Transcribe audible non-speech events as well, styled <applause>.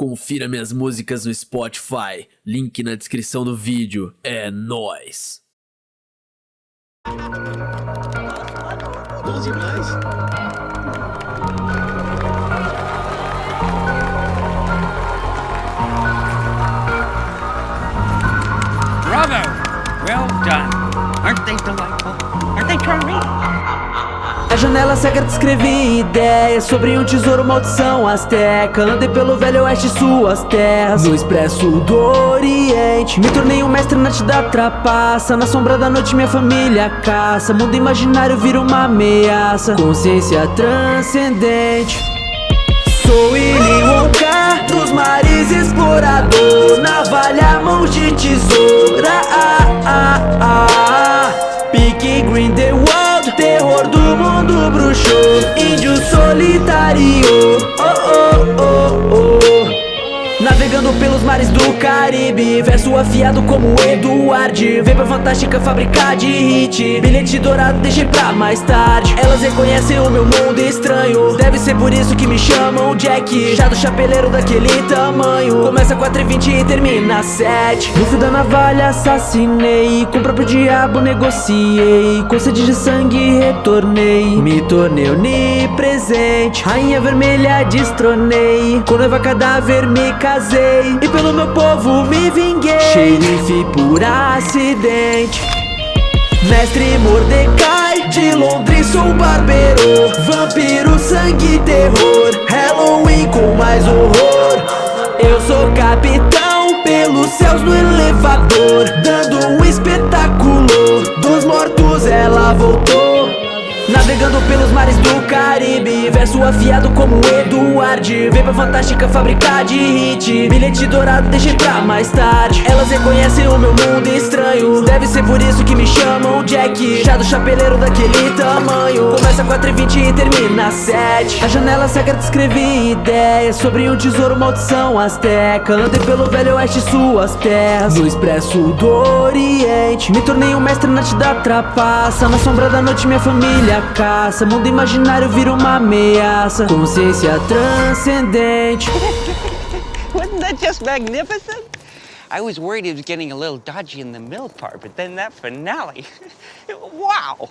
Confira minhas músicas no Spotify, link na descrição do vídeo. É nóis! Bom demais. Bravo! Well done. Aren't they delightful? Aren't they charming? A janela cega descrevi ideias sobre um tesouro maldição asteca. Andei pelo velho oeste suas terras. No expresso do oriente Me tornei um mestre na arte da trapaça. Na sombra da noite minha família caça. Mundo imaginário vira uma ameaça. Consciência transcendente. Sou Willy Wonka bruxo Índio solitário, oh oh oh oh. Navegando pelos mares do Caribe Verso afiado como Eduard Vem pra fantástica fábrica de hit. Bilhete dourado deixei pra mais tarde. Elas reconhecem meu mundo estranho. Deve ser por isso que me chamam Jack Já do chapeleiro daquele tamanho. Começa 4 e 20 e termina 7 No fio da navalha assassinei. Com o próprio diabo negociei. Com sede de sangue retornei. Me tornei onipresente. Rainha vermelha destronei. Com noiva cadáver me casei. E pelo meu povo me vinguei. Xerife por acidente Mestre Mordecai, de Londres sou barbeiro. Vampiro, sangue terror. Halloween com mais horror. Eu sou capitão, pelos céus no elevador. Dando um espetáculo. Dos mortos ela voltou. Navegando pelos mares do Caribe. Verso afiado como Eduard Vem pra fantástica fábrica de hit. Bilhete dourado deixei pra mais tarde. Elas reconhecem o meu mundo estranho Deve ser por isso que me chamam Jack. Já do chapeleiro daquele tamanho. Começa 4 e 20 e termina 7 A janela cega descrevi ideias Sobre um tesouro maldição asteca Andei pelo velho oeste suas terras. No expresso do oriente. Me tornei um mestre na arte da trapaça. Na sombra da noite minha família caça. Mundo imaginário vira uma ameaça. Consciência transcendente. Wasn't that just magnificent? I was worried it was getting a little dodgy in the middle part, but then that finale. <laughs> wow!